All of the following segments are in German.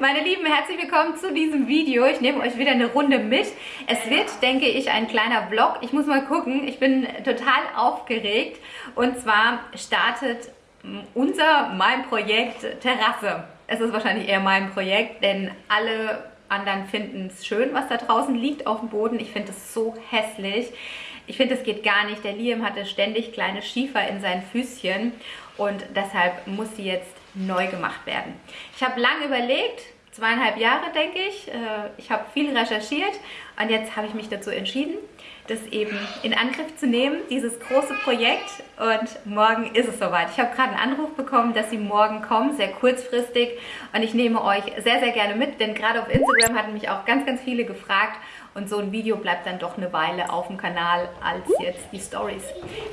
Meine Lieben, herzlich willkommen zu diesem Video. Ich nehme euch wieder eine Runde mit. Es wird, denke ich, ein kleiner Vlog. Ich muss mal gucken. Ich bin total aufgeregt. Und zwar startet unser, mein Projekt Terrasse. Es ist wahrscheinlich eher mein Projekt, denn alle anderen finden es schön, was da draußen liegt auf dem Boden. Ich finde es so hässlich. Ich finde, es geht gar nicht. Der Liam hatte ständig kleine Schiefer in seinen Füßchen und deshalb muss sie jetzt neu gemacht werden. Ich habe lange überlegt, zweieinhalb Jahre denke ich. Äh, ich habe viel recherchiert und jetzt habe ich mich dazu entschieden, das eben in Angriff zu nehmen, dieses große Projekt. Und morgen ist es soweit. Ich habe gerade einen Anruf bekommen, dass sie morgen kommen, sehr kurzfristig. Und ich nehme euch sehr, sehr gerne mit, denn gerade auf Instagram hatten mich auch ganz, ganz viele gefragt. Und so ein Video bleibt dann doch eine Weile auf dem Kanal als jetzt die Stories,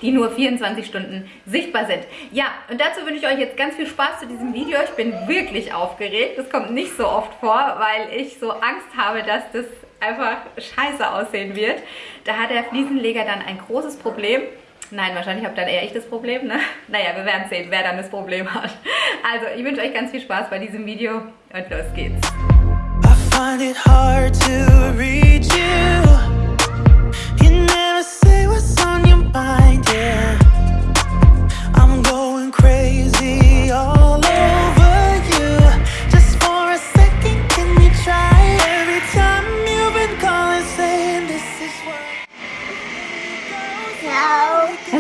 die nur 24 Stunden sichtbar sind. Ja, und dazu wünsche ich euch jetzt ganz viel Spaß zu diesem Video. Ich bin wirklich aufgeregt. Das kommt nicht so oft vor, weil ich so Angst habe, dass das einfach scheiße aussehen wird. Da hat der Fliesenleger dann ein großes Problem. Nein, wahrscheinlich habe dann eher ich das Problem, ne? Naja, wir werden sehen, wer dann das Problem hat. Also, ich wünsche euch ganz viel Spaß bei diesem Video und los geht's. find it hard to reach you You never say what's on your mind, yeah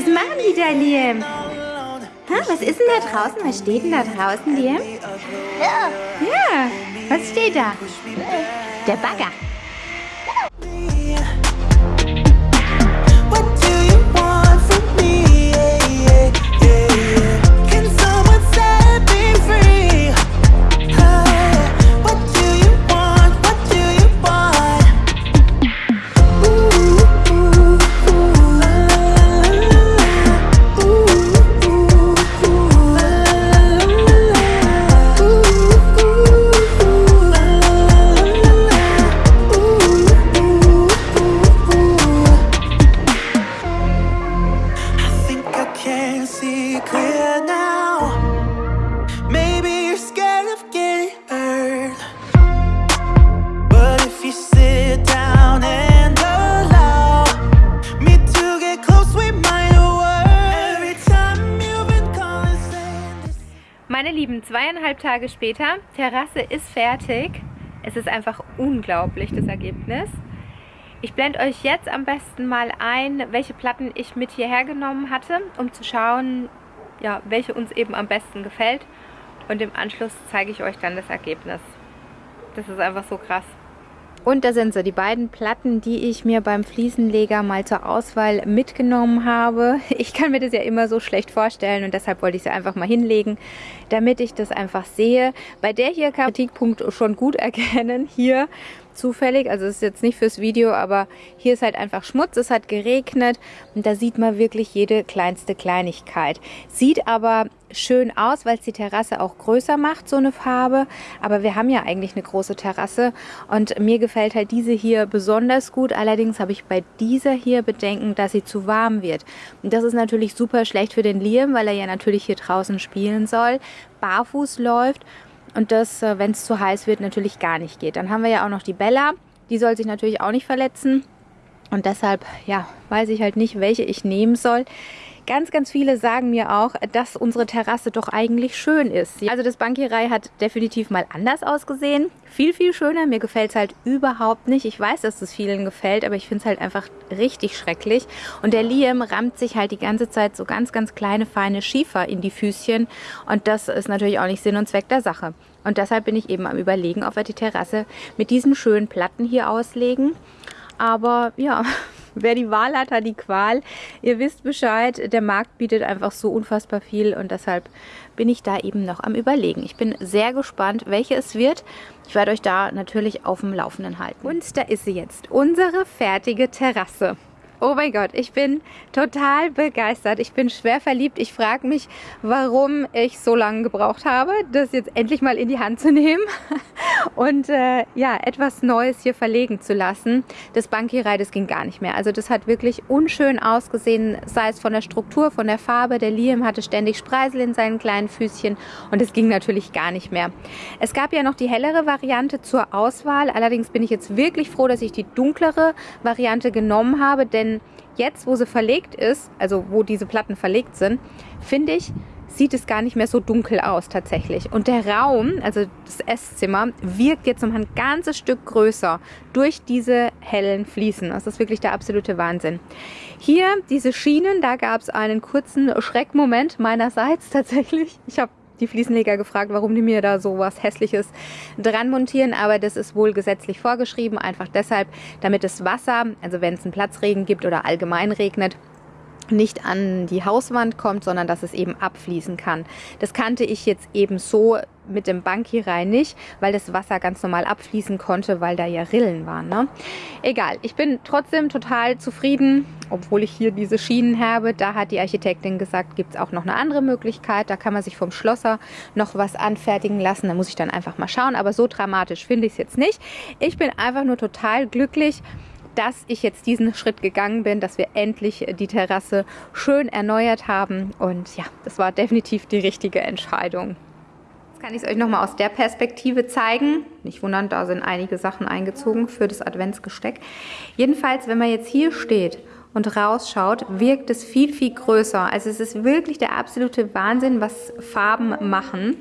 Was machen die da, Liam? Ha, was ist denn da draußen? Was steht denn da draußen, Liam? Ja. Ja. Was steht da? Der Bagger. Zweieinhalb Tage später, Terrasse ist fertig. Es ist einfach unglaublich, das Ergebnis. Ich blende euch jetzt am besten mal ein, welche Platten ich mit hierher genommen hatte, um zu schauen, ja, welche uns eben am besten gefällt. Und im Anschluss zeige ich euch dann das Ergebnis. Das ist einfach so krass. Und da sind sie, die beiden Platten, die ich mir beim Fliesenleger mal zur Auswahl mitgenommen habe. Ich kann mir das ja immer so schlecht vorstellen und deshalb wollte ich sie einfach mal hinlegen, damit ich das einfach sehe. Bei der hier kann Kritikpunkt schon gut erkennen. Hier zufällig, also es ist jetzt nicht fürs Video, aber hier ist halt einfach Schmutz, es hat geregnet und da sieht man wirklich jede kleinste Kleinigkeit. Sieht aber schön aus, weil es die Terrasse auch größer macht, so eine Farbe, aber wir haben ja eigentlich eine große Terrasse und mir gefällt halt diese hier besonders gut, allerdings habe ich bei dieser hier Bedenken, dass sie zu warm wird und das ist natürlich super schlecht für den Liam, weil er ja natürlich hier draußen spielen soll, barfuß läuft und das, äh, wenn es zu heiß wird, natürlich gar nicht geht. Dann haben wir ja auch noch die Bella. Die soll sich natürlich auch nicht verletzen. Und deshalb, ja, weiß ich halt nicht, welche ich nehmen soll. Ganz, ganz viele sagen mir auch, dass unsere Terrasse doch eigentlich schön ist. Also das Bankierei hat definitiv mal anders ausgesehen. Viel, viel schöner. Mir gefällt es halt überhaupt nicht. Ich weiß, dass es vielen gefällt, aber ich finde es halt einfach richtig schrecklich. Und der Liam rammt sich halt die ganze Zeit so ganz, ganz kleine, feine Schiefer in die Füßchen. Und das ist natürlich auch nicht Sinn und Zweck der Sache. Und deshalb bin ich eben am überlegen, ob wir die Terrasse mit diesen schönen Platten hier auslegen. Aber ja, wer die Wahl hat, hat die Qual. Ihr wisst Bescheid, der Markt bietet einfach so unfassbar viel und deshalb bin ich da eben noch am überlegen. Ich bin sehr gespannt, welche es wird. Ich werde euch da natürlich auf dem Laufenden halten. Und da ist sie jetzt, unsere fertige Terrasse. Oh mein Gott, ich bin total begeistert. Ich bin schwer verliebt. Ich frage mich, warum ich so lange gebraucht habe, das jetzt endlich mal in die Hand zu nehmen und äh, ja, etwas Neues hier verlegen zu lassen. Das Bankierei, das ging gar nicht mehr. Also das hat wirklich unschön ausgesehen, sei es von der Struktur, von der Farbe. Der Liam hatte ständig Spreisel in seinen kleinen Füßchen und es ging natürlich gar nicht mehr. Es gab ja noch die hellere Variante zur Auswahl. Allerdings bin ich jetzt wirklich froh, dass ich die dunklere Variante genommen habe, denn jetzt, wo sie verlegt ist, also wo diese Platten verlegt sind, finde ich, sieht es gar nicht mehr so dunkel aus tatsächlich. Und der Raum, also das Esszimmer, wirkt jetzt um ein ganzes Stück größer durch diese hellen Fliesen. Das ist wirklich der absolute Wahnsinn. Hier diese Schienen, da gab es einen kurzen Schreckmoment meinerseits tatsächlich. Ich habe die Fliesenleger gefragt, warum die mir da so was Hässliches dran montieren, aber das ist wohl gesetzlich vorgeschrieben, einfach deshalb, damit das Wasser, also wenn es einen Platzregen gibt oder allgemein regnet, nicht an die Hauswand kommt, sondern dass es eben abfließen kann. Das kannte ich jetzt eben so mit dem Bankierei nicht, weil das Wasser ganz normal abfließen konnte, weil da ja Rillen waren. Ne? Egal, ich bin trotzdem total zufrieden, obwohl ich hier diese Schienen habe. Da hat die Architektin gesagt, gibt es auch noch eine andere Möglichkeit. Da kann man sich vom Schlosser noch was anfertigen lassen. Da muss ich dann einfach mal schauen. Aber so dramatisch finde ich es jetzt nicht. Ich bin einfach nur total glücklich, dass ich jetzt diesen Schritt gegangen bin, dass wir endlich die Terrasse schön erneuert haben. Und ja, das war definitiv die richtige Entscheidung kann ich es euch nochmal aus der Perspektive zeigen. Nicht wundern, da sind einige Sachen eingezogen für das Adventsgesteck. Jedenfalls, wenn man jetzt hier steht und rausschaut, wirkt es viel, viel größer. Also es ist wirklich der absolute Wahnsinn, was Farben machen.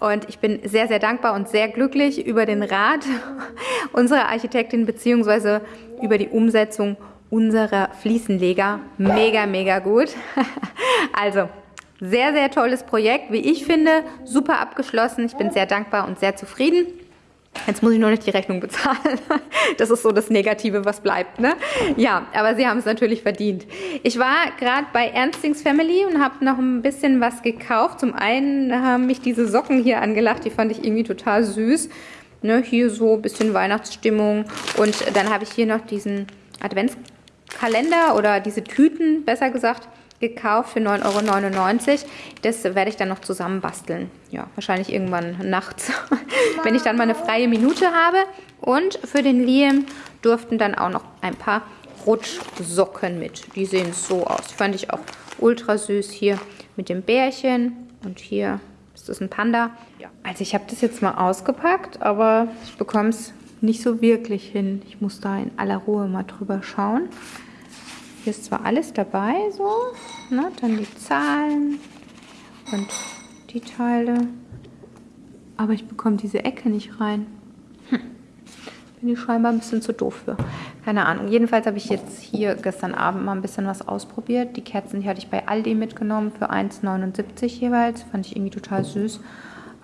Und ich bin sehr, sehr dankbar und sehr glücklich über den Rat unserer Architektin beziehungsweise über die Umsetzung unserer Fliesenleger. Mega, mega gut. Also, sehr, sehr tolles Projekt, wie ich finde. Super abgeschlossen. Ich bin sehr dankbar und sehr zufrieden. Jetzt muss ich nur nicht die Rechnung bezahlen. Das ist so das Negative, was bleibt. Ne? Ja, aber sie haben es natürlich verdient. Ich war gerade bei Ernstings Family und habe noch ein bisschen was gekauft. Zum einen haben mich diese Socken hier angelacht. Die fand ich irgendwie total süß. Ne, hier so ein bisschen Weihnachtsstimmung. Und dann habe ich hier noch diesen Adventskalender oder diese Tüten, besser gesagt, gekauft für 9,99 Euro. Das werde ich dann noch zusammen basteln. Ja, wahrscheinlich irgendwann nachts, wenn ich dann mal eine freie Minute habe. Und für den Liam durften dann auch noch ein paar Rutschsocken mit. Die sehen so aus. Die fand ich auch ultra süß hier mit dem Bärchen. Und hier ist das ein Panda. Ja. Also ich habe das jetzt mal ausgepackt, aber ich bekomme es nicht so wirklich hin. Ich muss da in aller Ruhe mal drüber schauen. Hier ist zwar alles dabei, so, ne? dann die Zahlen und die Teile, aber ich bekomme diese Ecke nicht rein. Hm. Bin ich scheinbar ein bisschen zu doof für. Keine Ahnung. Jedenfalls habe ich jetzt hier gestern Abend mal ein bisschen was ausprobiert. Die Kerzen, die hatte ich bei Aldi mitgenommen für 1,79 jeweils. Fand ich irgendwie total süß.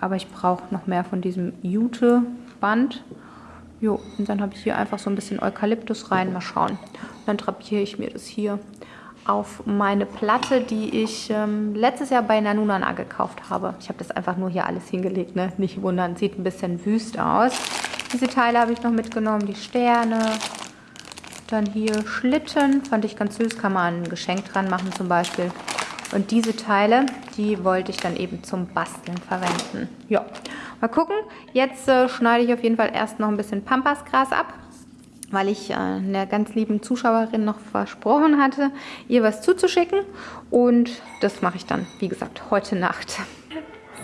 Aber ich brauche noch mehr von diesem Jute-Band. Jo, und dann habe ich hier einfach so ein bisschen Eukalyptus rein. Mal schauen. Dann drapiere ich mir das hier auf meine Platte, die ich ähm, letztes Jahr bei Nanunana gekauft habe. Ich habe das einfach nur hier alles hingelegt, ne? nicht wundern, sieht ein bisschen wüst aus. Diese Teile habe ich noch mitgenommen, die Sterne. Dann hier Schlitten, fand ich ganz süß, kann man ein Geschenk dran machen zum Beispiel. Und diese Teile, die wollte ich dann eben zum Basteln verwenden. Ja, mal gucken. Jetzt äh, schneide ich auf jeden Fall erst noch ein bisschen Pampasgras ab weil ich äh, einer ganz lieben Zuschauerin noch versprochen hatte, ihr was zuzuschicken. Und das mache ich dann, wie gesagt, heute Nacht.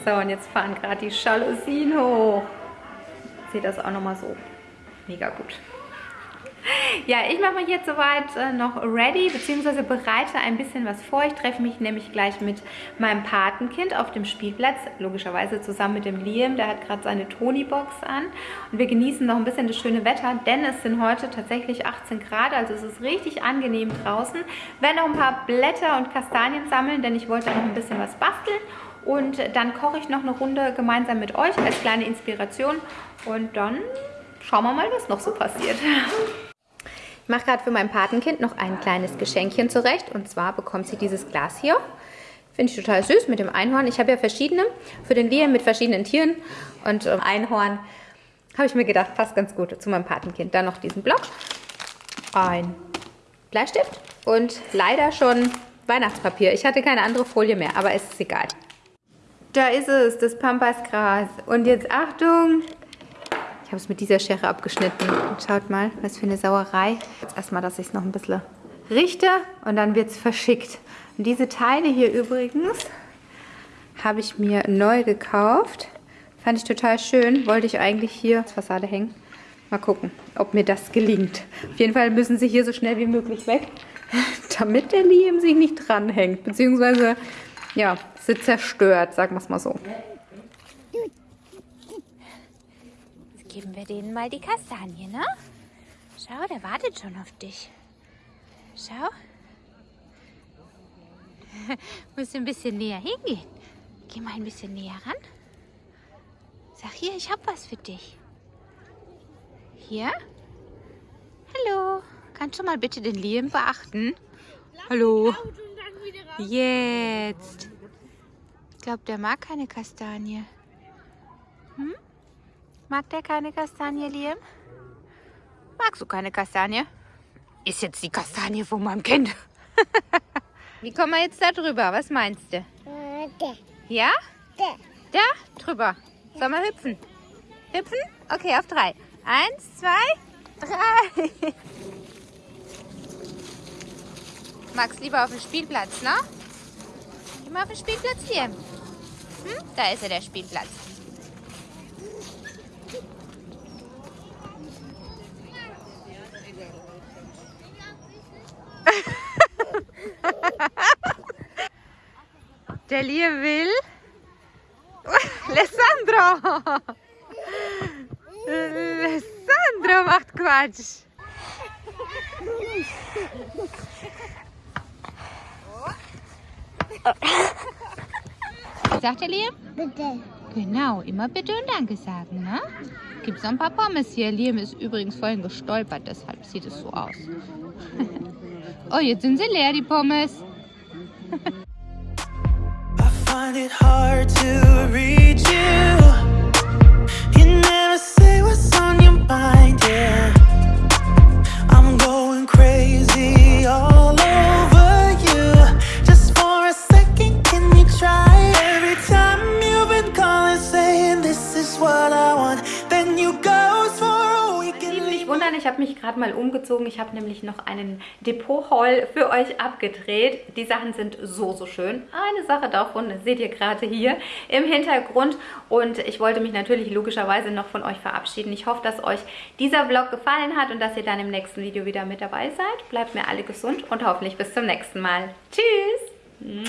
So, und jetzt fahren gerade die Jalousien hoch. Seht das auch nochmal so. Mega gut. Ja, ich mache mich jetzt soweit äh, noch ready, beziehungsweise bereite ein bisschen was vor. Ich treffe mich nämlich gleich mit meinem Patenkind auf dem Spielplatz, logischerweise zusammen mit dem Liam, der hat gerade seine Tony-Box an. Und wir genießen noch ein bisschen das schöne Wetter, denn es sind heute tatsächlich 18 Grad, also es ist richtig angenehm draußen. Werde noch ein paar Blätter und Kastanien sammeln, denn ich wollte noch ein bisschen was basteln. Und dann koche ich noch eine Runde gemeinsam mit euch als kleine Inspiration. Und dann schauen wir mal, was noch so passiert. Ich mache gerade für mein Patenkind noch ein kleines Geschenkchen zurecht. Und zwar bekommt sie dieses Glas hier. Finde ich total süß mit dem Einhorn. Ich habe ja verschiedene für den Liam mit verschiedenen Tieren. Und ähm, Einhorn habe ich mir gedacht, passt ganz gut zu meinem Patenkind. Dann noch diesen Block. Ein Bleistift und leider schon Weihnachtspapier. Ich hatte keine andere Folie mehr, aber es ist egal. Da ist es, das Pampasgras. Und jetzt Achtung. Ich habe es mit dieser Schere abgeschnitten. Und schaut mal, was für eine Sauerei. Jetzt erstmal, dass ich es noch ein bisschen richte und dann wird es verschickt. Und diese Teile hier übrigens habe ich mir neu gekauft. Fand ich total schön. Wollte ich eigentlich hier als Fassade hängen. Mal gucken, ob mir das gelingt. Auf jeden Fall müssen sie hier so schnell wie möglich weg, damit der Liam sich nicht dranhängt. Beziehungsweise, ja, sind zerstört, sagen wir es mal so. Jetzt geben wir denen mal die Kastanie, ne? Schau, der wartet schon auf dich. Schau. Musst du ein bisschen näher hingehen. Geh mal ein bisschen näher ran. Sag hier, ich hab was für dich. Hier? Hallo. Kannst du mal bitte den Liam beachten? Hallo. Jetzt. Ich glaube, der mag keine Kastanie. Hm? Mag der keine Kastanie, Liam? Magst du keine Kastanie? Ist jetzt die Kastanie von meinem Kind. Wie kommen wir jetzt da drüber? Was meinst du? Ja? Da? Drüber. Sollen wir hüpfen? Hüpfen? Okay, auf drei. Eins, zwei, drei. Magst lieber auf dem Spielplatz, ne? Geh mal auf den Spielplatz hier. Hm? Da ist ja der Spielplatz. Der Lia will. Alessandro! Alessandro macht Quatsch. Was sagt der Liam? Bitte. Genau, immer bitte und Danke sagen, ne? Gibt es noch ein paar Pommes hier. Liam ist übrigens vorhin gestolpert, deshalb sieht es so aus. oh, jetzt sind sie leer, die Pommes. Find it hard to reach you. You never say what's on wundern, ich habe mich gerade mal umgezogen. Ich habe nämlich noch einen Depot-Haul für euch abgedreht. Die Sachen sind so, so schön. Eine Sache davon seht ihr gerade hier im Hintergrund. Und ich wollte mich natürlich logischerweise noch von euch verabschieden. Ich hoffe, dass euch dieser Vlog gefallen hat und dass ihr dann im nächsten Video wieder mit dabei seid. Bleibt mir alle gesund und hoffentlich bis zum nächsten Mal. Tschüss!